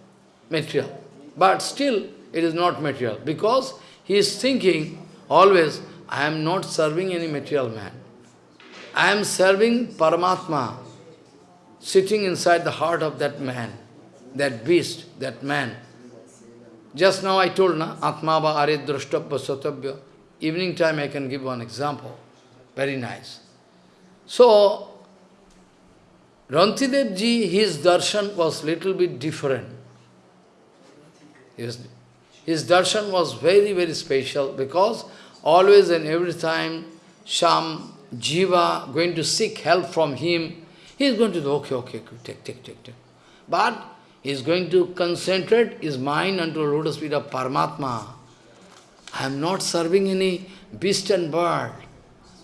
material. But still, it is not material. Because he is thinking always, I am not serving any material man. I am serving Paramatma, sitting inside the heart of that man, that beast, that man. Just now I told, na, Atmava are drashtabhya satabhya. Evening time I can give one example. Very nice. So, Rantidev ji, his darshan was little bit different. His, darshan was very, very special because always and every time some jiva going to seek help from him, he is going to do, okay, okay, take, take, take, take. But he is going to concentrate his mind unto lotus feet of Paramatma. I am not serving any beast and bird.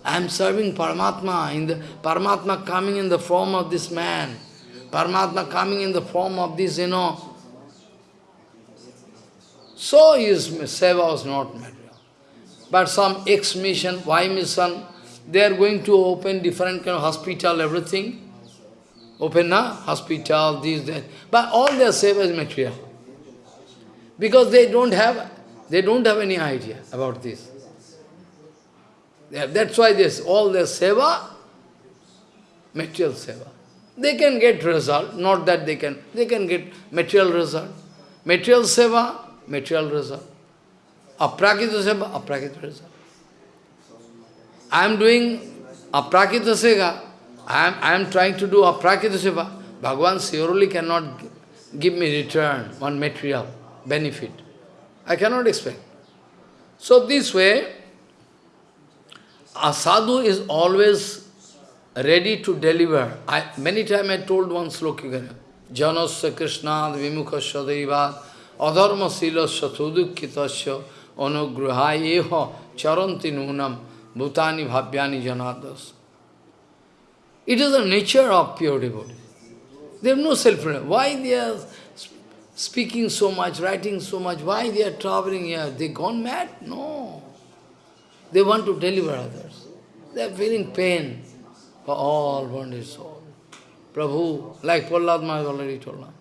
I am serving Paramatma, in the Paramatma coming in the form of this man. Paramatma coming in the form of this, you know. So his seva was not material. But some ex-mission, Y mission, they are going to open different kind of hospital, everything. Open a hospital, this, that. But all their seva is material. Because they don't have they don't have any idea about this. That's why this all their seva, material seva. They can get result, not that they can, they can get material result. Material seva, material result. Aprakita seva, aprakita result. I am doing aprakita seva, I am, I am trying to do aprakita seva. Bhagavan surely cannot give me return, one material benefit. I cannot expect. So this way, a sadhu is always ready to deliver. I, many times I told one sloka, Janasya Krishna Vimukasya Deivat Adharma Silasya Tudukitasya Anugrahayeha Charanti Nunam Bhutani Bhavyani Janadas. It is the nature of pure devotee. They have no self -reliance. Why they are speaking so much, writing so much, why they are traveling here? They gone mad? No. They want to deliver others. They are feeling pain for all bondage soul. Prabhu, like Prahlad Maharaj already told now.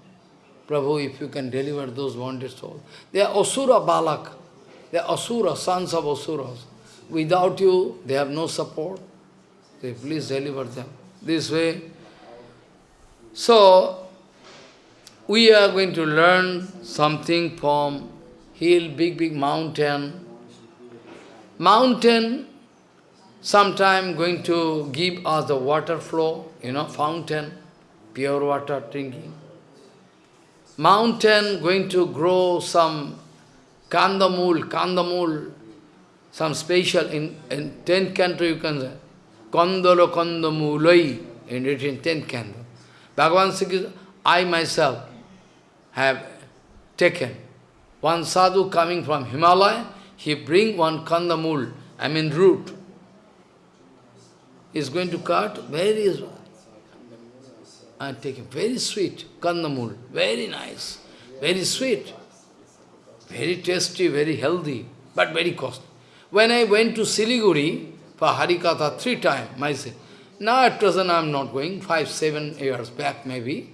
Prabhu, if you can deliver those wanted souls. They are Asura Balak. They are Asura, sons of Asuras. Without you, they have no support. They please deliver them. This way. So, we are going to learn something from hill, big, big mountain. Mountain, sometime going to give us the water flow, you know, fountain, pure water drinking. Mountain going to grow some kandamul, kandamul, some special, in, in 10th canto you can say, kandalo kandamulai, in written 10th canto. Bhagavan Sri I myself have taken. One sadhu coming from Himalaya, he bring one kandamul, I mean root. Is going to cut, very I take it, very sweet, kandamul, very nice, very sweet, very tasty, very healthy, but very costly. When I went to Siliguri for Harikatha three times, myself, now at present I am not going, five, seven years back maybe.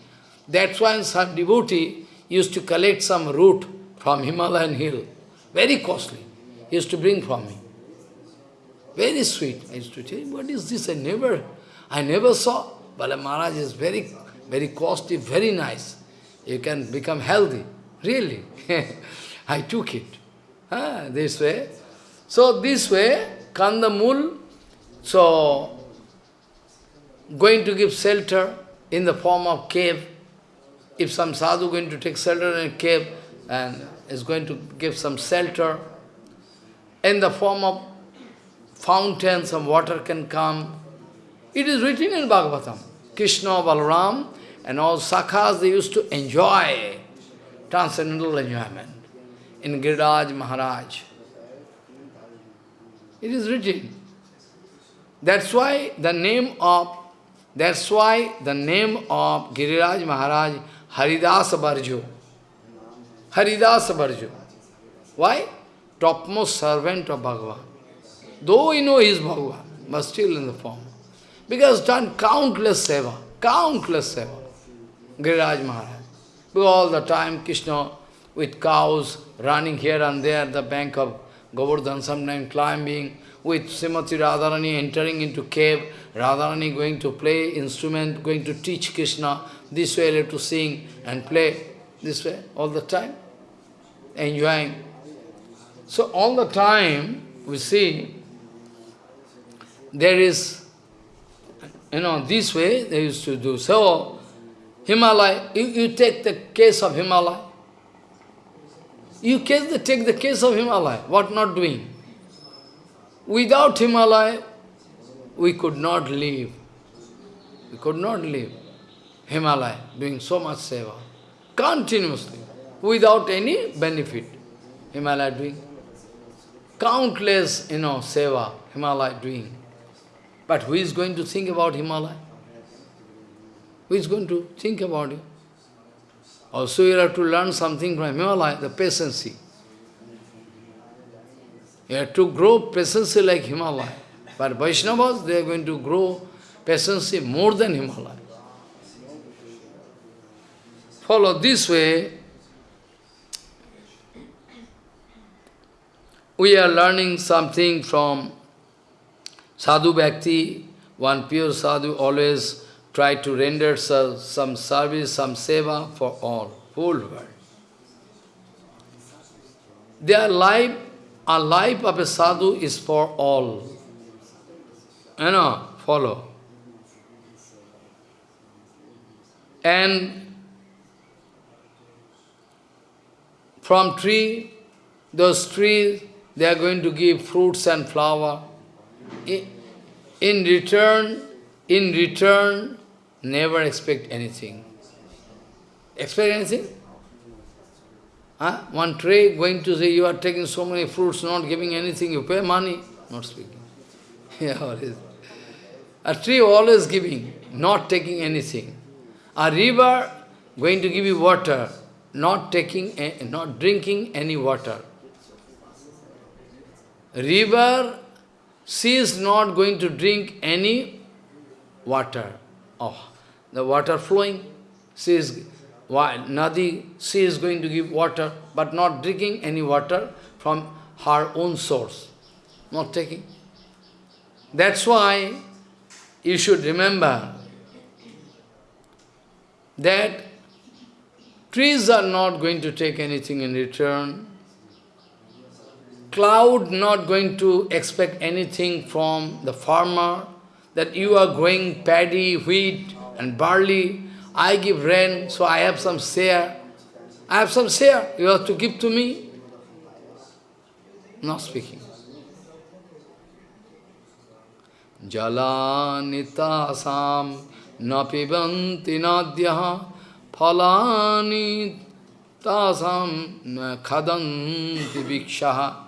That's why some devotee used to collect some root from Himalayan hill, very costly. He used to bring from me. Very sweet. I used to tell what is this? I never, I never saw. Bala Maharaj is very, very costly, very nice. You can become healthy. Really. [laughs] I took it. Ah, this way. So this way, Kandamul, so going to give shelter in the form of cave. If some sadhu going to take shelter in a cave and is going to give some shelter in the form of fountain, some water can come. It is written in Bhagavatam. Krishna, Balaram, and all sakhas, they used to enjoy transcendental enjoyment in Giriraj Maharaj. It is written. That's why the name of that's why the name of Giriraj Maharaj Haridas Barjo. Haridas Barjo. Why? Topmost servant of Bhagavan. Though we know he is Bhagavan, but still in the form. Because done countless seva, countless seva. Giriraj Maharaj. Because all the time Krishna with cows running here and there the bank of Govardhan, sometimes climbing, with Srimati Radharani entering into cave, Radharani going to play instrument, going to teach Krishna, this way to sing and play, this way, all the time, enjoying. So all the time, we see, there is, you know, this way they used to do. So, Himalaya, you, you take the case of Himalaya. You take the, take the case of Himalaya, what not doing? Without Himalaya, we could not live. We could not live. Himalaya, doing so much seva, continuously, without any benefit. Himalaya doing countless, you know, seva, Himalaya doing. But who is going to think about Himalaya? Who is going to think about it? Also you have to learn something from Himalaya, the patience. You have to grow patience like Himalaya. But Vaishnavas, they are going to grow patience more than Himalaya. Follow this way. We are learning something from Sadhu Bhakti. One pure sadhu always try to render some service, some seva for all, whole world. Their life, a life of a sadhu is for all. You know, follow. And from tree, those trees, they are going to give fruits and flower. In return, in return, never expect anything. Expect anything? Huh? One tree going to say, you are taking so many fruits, not giving anything, you pay money. Not speaking. [laughs] yeah, always. A tree always giving, not taking anything. A river going to give you water, not taking, not drinking any water. River, she is not going to drink any water. Oh, the water flowing. She is, Nadi, she is going to give water, but not drinking any water from her own source. Not taking. That's why you should remember that trees are not going to take anything in return. Cloud not going to expect anything from the farmer, that you are growing paddy, wheat and barley, I give rain, so I have some share. I have some share, you have to give to me. Not speaking. Jalanitasam napibanti nadyaha phalani tasam khadanti vikshaha.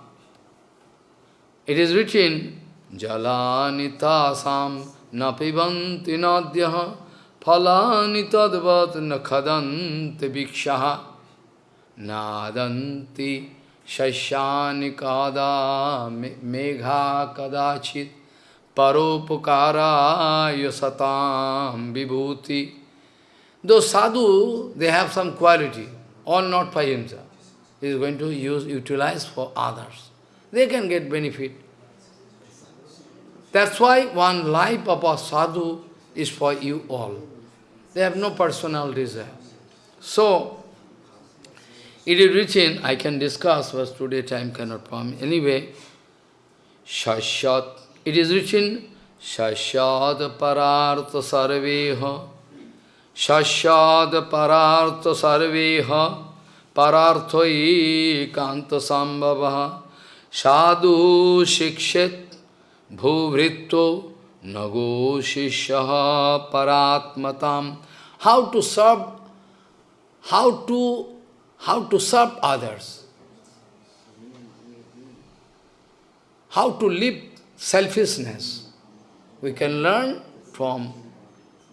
It is written, Jalanitasam napibanti nadyaha phalani tadvat nakhadanti vikshaha nadanti shashyani kada megha kadachit paropukara satam vibhuti. Those sadhu, they have some quality, all not for himself. He is going to use, utilize for others. They can get benefit. That's why one life of a sadhu is for you all. They have no personal desire. So, it is written, I can discuss, but today time cannot permit. Anyway, Shashat, it is written, Shashat parartha sarveha, Shashat parartha sarveha, pararthoi kanta sambhavaha, sadhu shikshit bhuvritto Nago Shishaha Paratmatam. How to serve, how to, how to serve others. How to live selfishness. We can learn from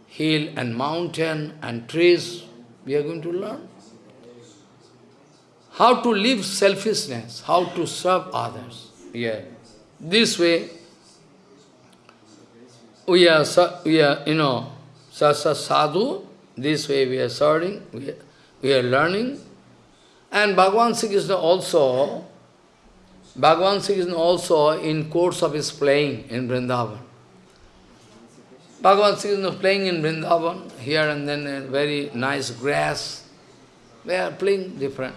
hill and mountain and trees. We are going to learn. How to live selfishness, how to serve others. Yeah. This way, we are, we are you know, sasa sadhu, this way we are serving, we are, we are learning. And Bhagavan Sri Krishna also, Bhagavan Sri Krishna also in course of his playing in Vrindavan. Bhagavan Sri Krishna playing in Vrindavan, here and then very nice grass. They are playing different.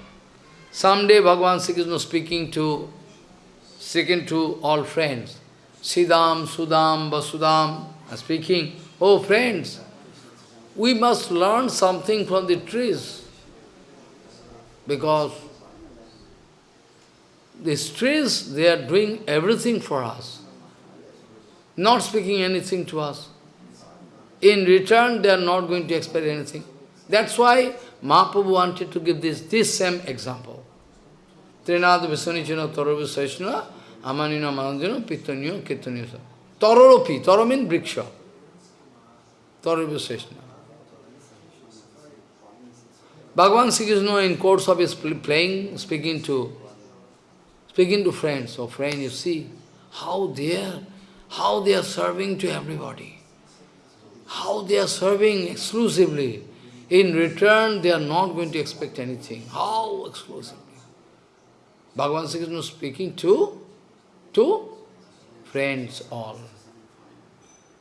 Someday Bhagavan Sri Krishna speaking to, speaking to all friends. Siddham, Sudam, Vasudam, speaking, oh friends, we must learn something from the trees. Because these trees, they are doing everything for us, not speaking anything to us. In return, they are not going to expect anything. That's why Mahaprabhu wanted to give this, this same example. Trinad Visanichana Taravi Saishna Amanina Manandino Pittanyo Kirtanyo. Tararopi, Tara means Briksha. Taravi Saishna. Bhagavan Sri Krishna in course of his playing, speaking to speaking to friends. So friend, you see how they are, how they are serving to everybody. How they are serving exclusively. In return, they are not going to expect anything. How exclusively? Bhagavan Sri Krishna speaking to, to friends all.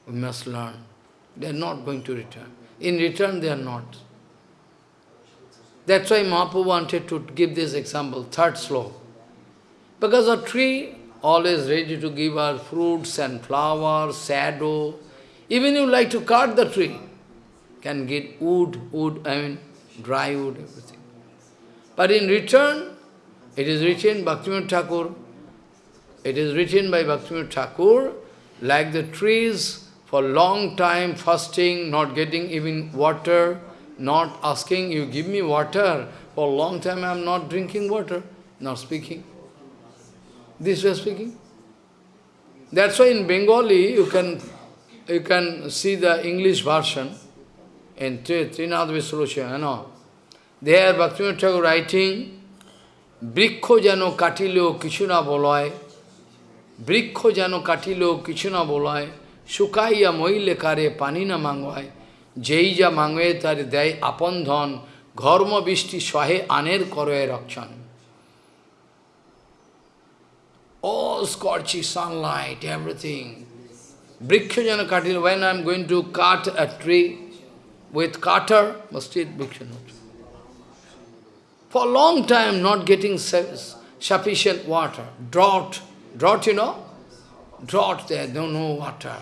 We must learn. They are not going to return. In return, they are not. That's why Mahaprabhu wanted to give this example, third sloka. Because a tree always ready to give us fruits and flowers, shadow. Even you like to cut the tree, can get wood, wood, I mean dry wood, everything. But in return, it is written, Bhaktivinoda Thakur, it is written by Bhaktivinoda Thakur, like the trees, for long time fasting, not getting even water, not asking, you give me water. For long time I am not drinking water, not speaking. This way speaking. That's why in Bengali you can you can see the English version in Trinad Visrusha, you know. There Bhaktivinoda Thakur writing, বৃক্ষ যেন কাটিলেও কিছু না বলয় বৃক্ষ যেন কাটিলেও কিছু না বলয় শুকাইয়া মহিলে কারে পানি না মাঙ্গয় যেই যা মাঙ্গে তার দেয় আপন ধন ঘর্ম বৃষ্টি সহে আনের করয়ে রক্ষণ all scorchy sunlight, everything. Brikshajana katil, when I am going to cut a tree with but still Brikshajana. For a long time not getting sufficient water. Drought. Drought, you know? Drought there, don't know water.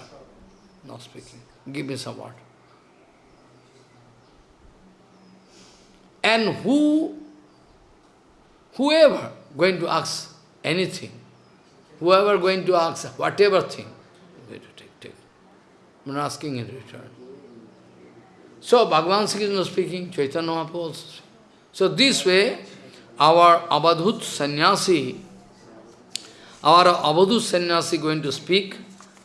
Not speaking. Give me some water. And who, whoever going to ask anything, whoever going to ask whatever thing. I'm not asking in return. So Bhagavan Sri Krishna speaking, Chaitanya Mahaprabhu also. So this way, our Abadhut sannyasi, our Abadhut sannyasi going to speak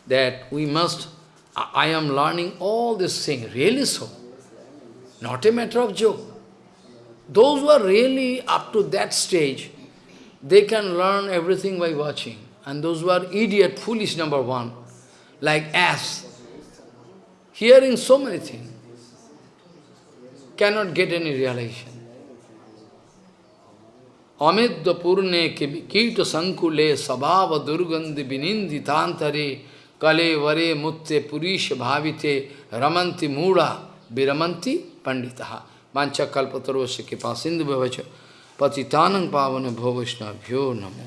that we must, I am learning all this thing, really so. Not a matter of joke. Those who are really up to that stage, they can learn everything by watching. And those who are idiot, foolish number one, like ass, hearing so many things, cannot get any realization. Amidya purne kita sankule sabhava durgandhi binindi tantare kale vare mutte purisha bhavite ramanti mura viramanti panditaha mancha kalpatarosya kipa sindhu bhavacha patitanang pavane bhavishna bhyo namo